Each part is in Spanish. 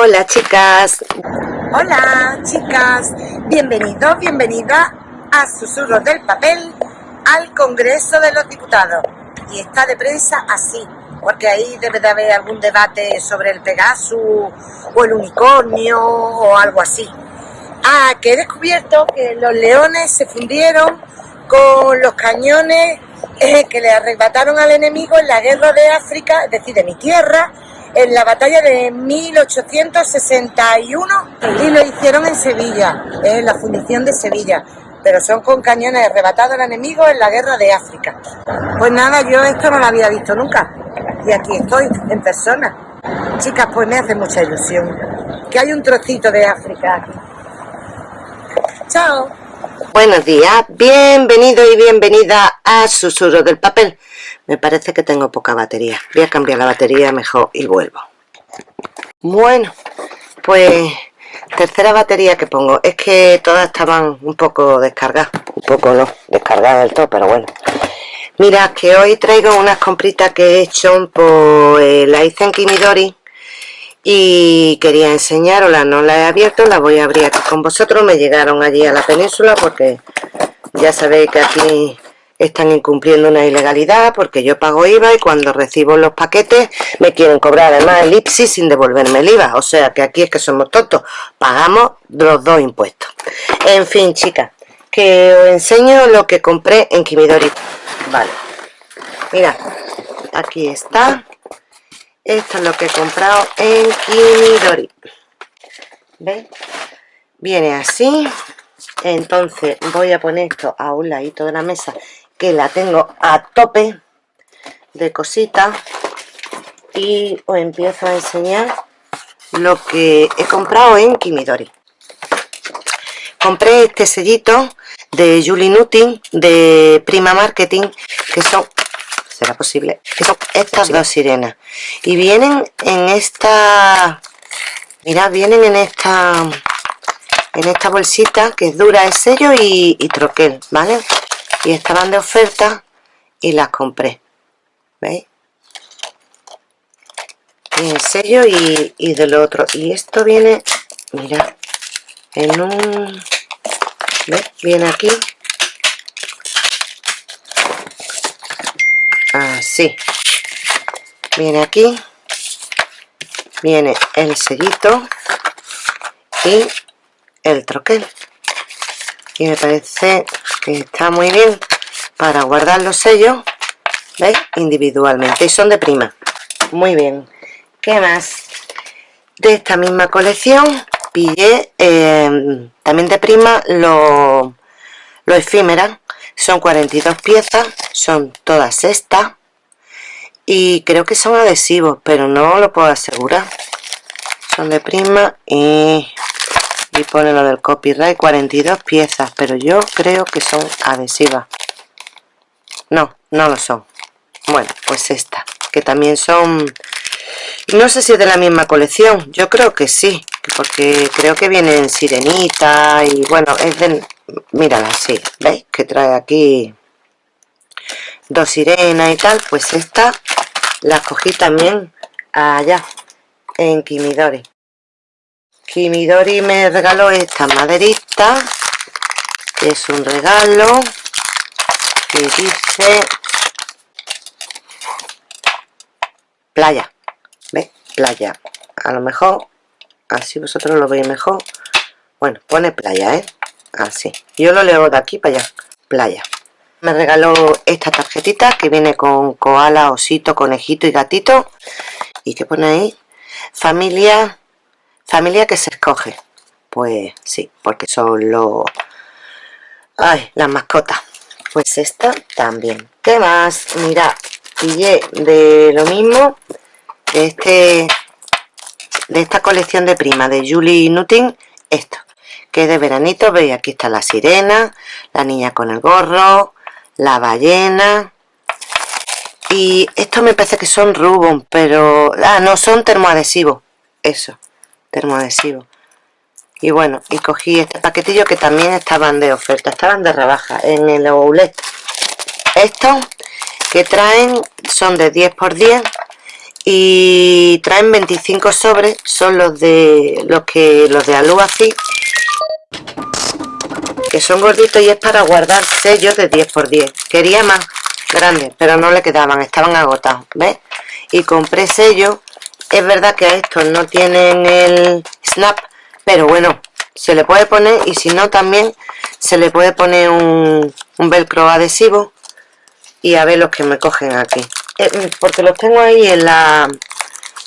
Hola chicas. Hola chicas. Bienvenidos, bienvenida a Susurros del Papel al Congreso de los Diputados. Y está de prensa así, porque ahí debe de haber algún debate sobre el Pegasus o el unicornio o algo así. Ah, que he descubierto que los leones se fundieron con los cañones eh, que le arrebataron al enemigo en la guerra de África, es decir, de mi tierra, en la batalla de 1861 y lo hicieron en Sevilla, en la fundición de Sevilla, pero son con cañones arrebatados al enemigo en la guerra de África. Pues nada, yo esto no lo había visto nunca y aquí estoy en persona. Chicas, pues me hace mucha ilusión que hay un trocito de África. Chao. Buenos días, bienvenido y bienvenida a Susurro del Papel. Me parece que tengo poca batería. Voy a cambiar la batería mejor y vuelvo. Bueno, pues tercera batería que pongo. Es que todas estaban un poco descargadas. Un poco no, descargadas del todo, pero bueno. Mira, que hoy traigo unas compritas que he hecho, pues la hice en Kimidori y quería enseñaroslas, no las he abierto, las voy a abrir aquí con vosotros, me llegaron allí a la península porque ya sabéis que aquí están incumpliendo una ilegalidad porque yo pago IVA y cuando recibo los paquetes me quieren cobrar además el IPSI sin devolverme el IVA, o sea que aquí es que somos tontos, pagamos los dos impuestos. En fin, chicas, que os enseño lo que compré en Kimidori. Vale, mira, aquí está, esto es lo que he comprado en Kimidori. ¿Veis? Viene así. Entonces voy a poner esto a un ladito de la mesa que la tengo a tope de cositas y os empiezo a enseñar lo que he comprado en Kimidori. Compré este sellito de Julie Nutting de Prima Marketing que son será posible son estas dos sirenas. Y vienen en esta mira vienen en esta en esta bolsita que es dura el sello y, troquel vale y estaban de oferta y las compré veis y el sello y, y del otro. Y esto viene mira en un ¿ves? viene aquí. Así viene aquí. Viene el sellito y el troquel. Y me parece está muy bien para guardar los sellos ¿veis? individualmente y son de prima muy bien ¿qué más? de esta misma colección pillé eh, también de prima los lo efímeras son 42 piezas son todas estas y creo que son adhesivos pero no lo puedo asegurar son de prima y, pone lo del copyright 42 piezas pero yo creo que son adhesivas. No, no lo son. Bueno, pues esta que también son no sé si es de la misma colección yo creo que sí porque creo que vienen sirenita y bueno, es de mírala así, ¿veis? que trae aquí dos sirenas y tal pues esta la cogí también allá en Kimidori Kimidori me regaló esta maderita que es un regalo que dice playa ¿ves? playa. A lo mejor así vosotros lo veis mejor. Bueno, pone playa, ¿eh? así. Yo lo leo de aquí para allá. Playa. Me regaló esta tarjetita que viene con koala, osito, conejito y gatito. Y que pone ahí familia familia que se escoge. Pues sí, porque son los ay, las mascotas. Pues esta también. ¿qué más? mira, pillé de lo mismo de este de esta colección de prima de Julie Nutting esto que de veranito. Veis aquí está la sirena la niña con el gorro la ballena. Y esto me parece que son rubón pero ah no son termoadhesivos eso termoadhesivos y bueno y cogí este paquetillo que también estaban de oferta estaban de rebaja en el outlet estos que traen son de 10 por 10 y traen 25 sobres son los de los que los de alu así que son gorditos y es para guardar sellos de 10 x 10 quería más grandes pero no le quedaban estaban agotados ¿ves? y compré sellos es verdad que a estos no tienen el snap pero bueno se le puede poner y si no también se le puede poner un, un velcro adhesivo y a ver los que me cogen aquí. Eh, porque los tengo ahí en la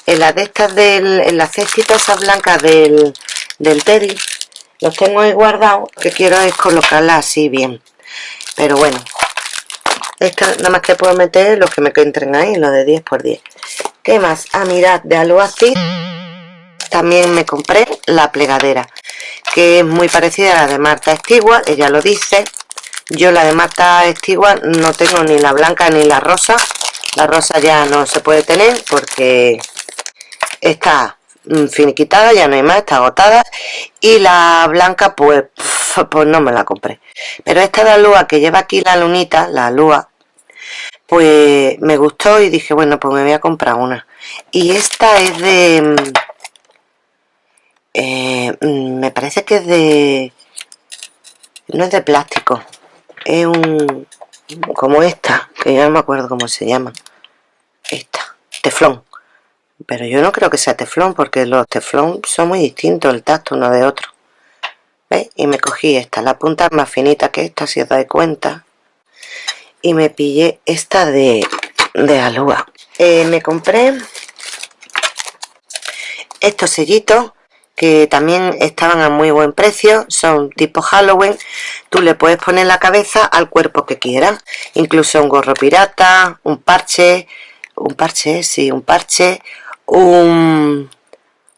en las de estas del, en las cestitas esas blancas del, del Teddy los tengo ahí guardados que quiero es colocarlas así bien. Pero bueno esta nada más que puedo meter los que me entren ahí los de 10 por 10 ¿qué más? ah mirad de así también me compré la plegadera que es muy parecida a la de Marta Stewart ella lo dice. Yo la de Marta Stewart no tengo ni la blanca ni la rosa. La rosa ya no se puede tener porque está mm, finiquitada, ya no hay más, está agotada. Y la blanca pues, pues no me la compré. Pero esta de lua que lleva aquí la lunita, la lua pues me gustó y dije bueno pues me voy a comprar una y esta es de mm, eh, mm, me parece que es de no es de plástico es un como esta que yo no me acuerdo cómo se llama esta, teflón. Pero yo no creo que sea teflón porque los teflón son muy distintos el tacto uno de otro. ¿veis? y me cogí esta, la punta más finita que esta si os dais cuenta y me pillé esta de, de alúa eh, me compré estos sellitos que también estaban a muy buen precio, son tipo Halloween, tú le puedes poner la cabeza al cuerpo que quieras, incluso un gorro pirata, un parche, un parche, sí, un parche, un,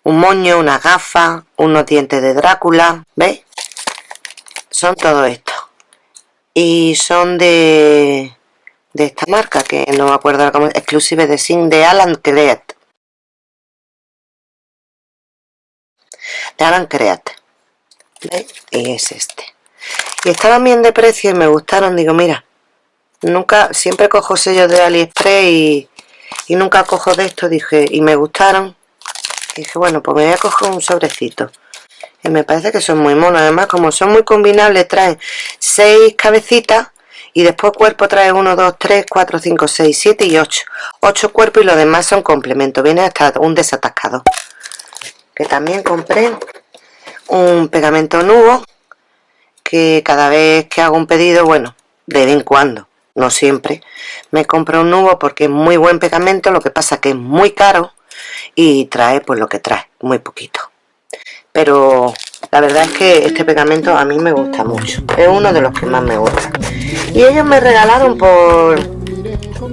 un moño, una gafa, unos dientes de Drácula, ¿veis? Son todo esto. Y son de, de esta marca, que no me acuerdo cómo exclusive de Sin de Alan Creat. de Alan Create y es este. Y estaban bien de precio y me gustaron. Digo mira nunca siempre cojo sellos de aliexpress y, y nunca cojo de esto. Dije y me gustaron. Dije bueno pues me voy a coger un sobrecito y me parece que son muy monos. Además como son muy combinables traen seis cabecitas y después cuerpo trae 1, 2, 3, 4, 5, 6, 7 y 8 8 cuerpos y los demás son complementos viene hasta un desatascado. Que también compré un pegamento nuevo que cada vez que hago un pedido, bueno, de vez en cuando, no siempre, me compro un nuevo porque es muy buen pegamento, lo que pasa que es muy caro y trae pues lo que trae, muy poquito. Pero la verdad es que este pegamento a mí me gusta mucho, es uno de los que más me gusta. Y ellos me regalaron por,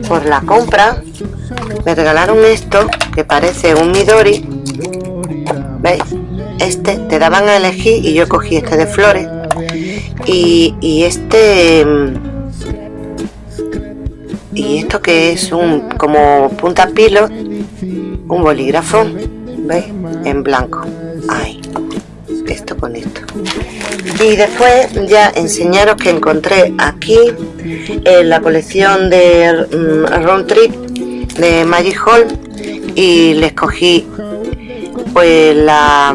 por la compra, me regalaron esto que parece un Midori ¿veis? este te daban a elegir y yo cogí este de flores y, este y esto que es un como punta pilo un bolígrafo ¿veis? en blanco Ay, con esto. Y después ya enseñaros que encontré aquí en la colección de mm, Round Trip de Magic Hall y les cogí pues la,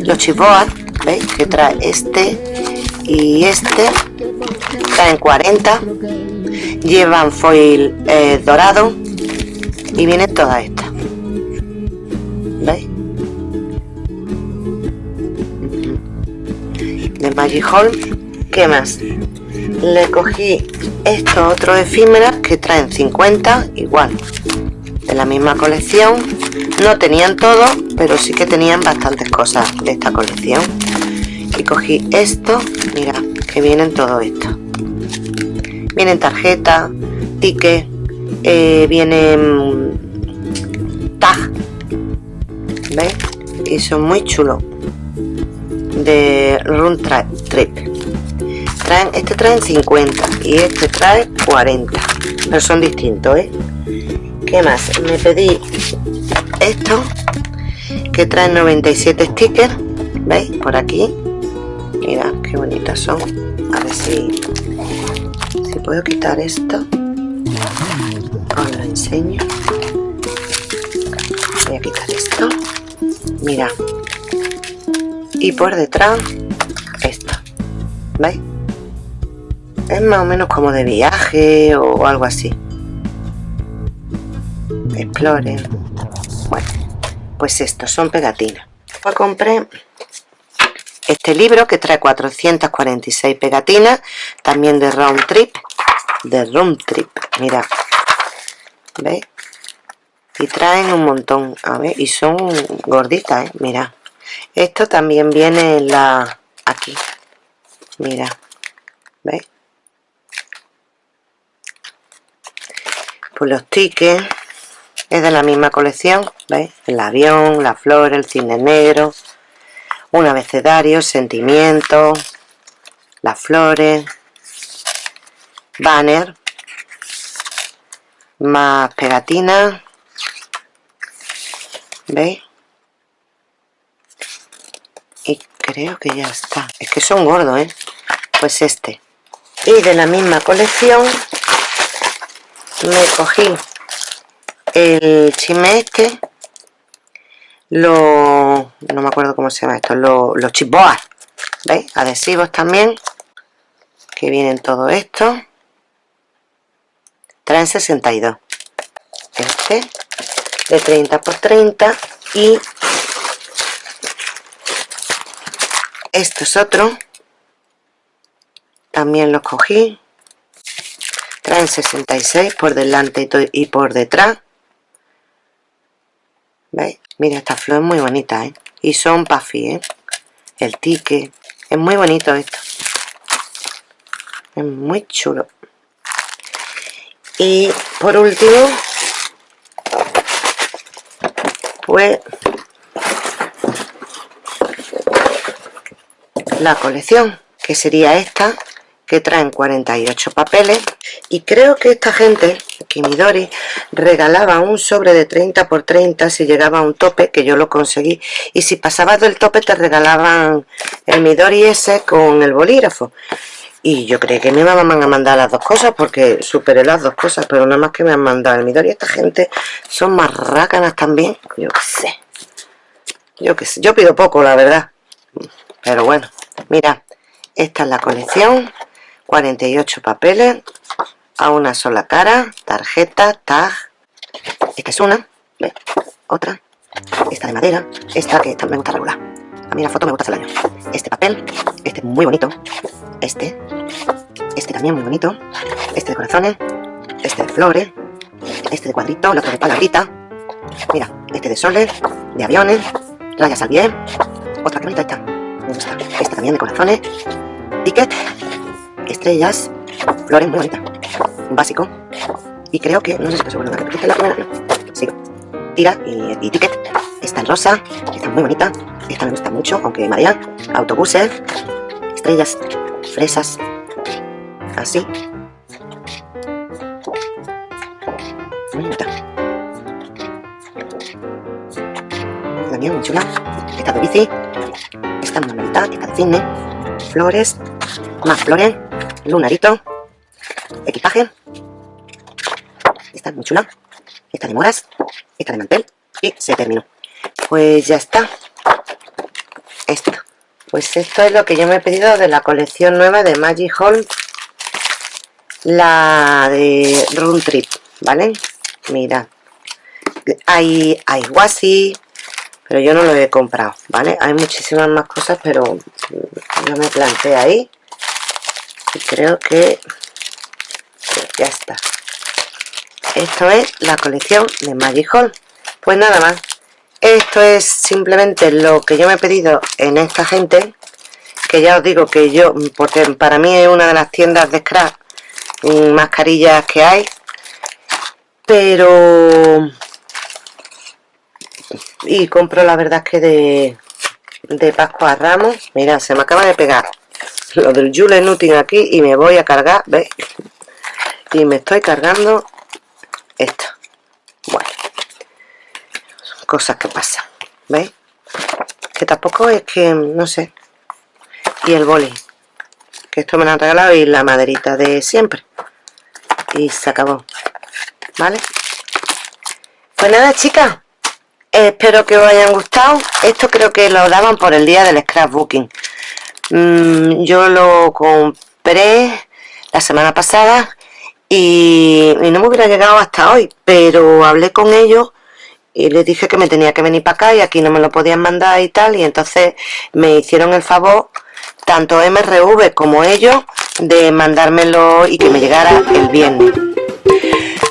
los chivoas ¿veis? que trae este y este. Traen 40 llevan foil eh, dorado y viene toda esta Hall ¿qué más? le cogí estos otros efímeras que traen 50 igual de la misma colección no tenían todo pero sí que tenían bastantes cosas de esta colección y cogí esto mira que vienen todo esto vienen tarjetas tickets eh, vienen tag ¿ves? y son muy chulos de Run Trip traen, este traen 50 y este trae 40 pero son distintos ¿eh? ¿Qué más? Me pedí esto que trae 97 stickers ¿veis? por aquí mira qué bonitas son a ver si si puedo quitar esto os lo enseño voy a quitar esto mira y por detrás esto ¿veis? es más o menos como de viaje o algo así explore bueno pues estos son pegatinas pues compré este libro que trae 446 pegatinas también de round trip de round trip mira ¿veis? y traen un montón a ver y son gorditas ¿eh? mira esto también viene en la aquí mira ¿veis? pues los tickets es de la misma colección ¿veis? el avión, la flor, el cine negro un abecedario, sentimiento las flores banner más pegatinas ¿veis? y creo que ya está es que son gordos ¿eh? pues este y de la misma colección me cogí el chisme este los no me acuerdo cómo se llama esto los, los chipboas ¿veis? adhesivos también que vienen todo esto traen 62 este de 30 por 30 y esto es otro también los cogí traen 66 por delante y por detrás ¿veis? mira esta flor es muy bonita ¿eh? y son puffy ¿eh? el tique es muy bonito esto es muy chulo y por último pues la colección que sería esta que traen 48 papeles. Y creo que esta gente Kimidori regalaba un sobre de 30 por 30 si llegaba a un tope que yo lo conseguí. Y si pasabas del tope te regalaban el Midori ese con el bolígrafo. Y yo creí que me iban a mandar las dos cosas porque superé las dos cosas pero nada más que me han mandado el Midori esta gente son más rácanas también yo qué sé. Yo qué sé, yo pido poco la verdad. Pero bueno, mira esta es la colección. 48 papeles a una sola cara, tarjeta, tag. Esta es una, otra. Esta de madera, esta que me gusta regular. A mí la foto me gusta hacer año este papel, este muy bonito. Este, este también muy bonito. Este de corazones, este de flores este de cuadrito, el otro de palabrita. Mira, este de soles, de aviones rayas al bien otra que bonita esta este también de corazones. Ticket estrellas, flores muy bonitas, un básico, y creo que, no sé si estoy seguro, que la primera, no, sigo, tira y, ticket, esta en rosa, está muy bonita, esta me gusta mucho, aunque marea, autobuses, estrellas, fresas, así, muy bonita, la mía muy chula, esta de bici, esta muy bonita, esta de cine, flores, más flores, lunarito, equipaje, esta es muy chula, esta de moras, esta de mantel y se terminó. Pues ya está, esto. Pues esto es lo que yo me he pedido de la colección nueva de Magic Hall, la de Room Trip, ¿vale? Mira, hay, hay wasi, pero yo no lo he comprado, ¿vale? Hay muchísimas más cosas, pero no me planteé ahí y creo que ya está. Esto es la colección de Magic Hall. Pues nada más. Esto es simplemente lo que yo me he pedido en esta gente que ya os digo que yo porque para mí es una de las tiendas de scrap mascarillas que hay pero y compro la verdad que de de Pascua a Ramos mira se me acaba de pegar lo del Joule Nuting aquí y me voy a cargar, ¿veis? Y me estoy cargando esto. Bueno, cosas que pasan, ¿veis? Que tampoco es que, no sé. Y el boli, que esto me lo han regalado y la maderita de siempre. Y se acabó, ¿vale? Pues nada, chicas, espero que os hayan gustado. Esto creo que lo daban por el día del scrapbooking. Mm, yo lo compré la semana pasada y, no me hubiera llegado hasta hoy pero hablé con ellos y les dije que me tenía que venir para acá y aquí no me lo podían mandar y tal y entonces me hicieron el favor tanto MRV como ellos de mandármelo y que me llegara el viernes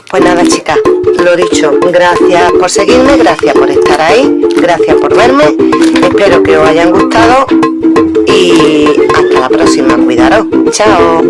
pues nada chicas, lo dicho, gracias por seguirme, gracias por estar ahí, gracias por verme, espero que os hayan gustado y hasta la próxima, cuidaros, chao.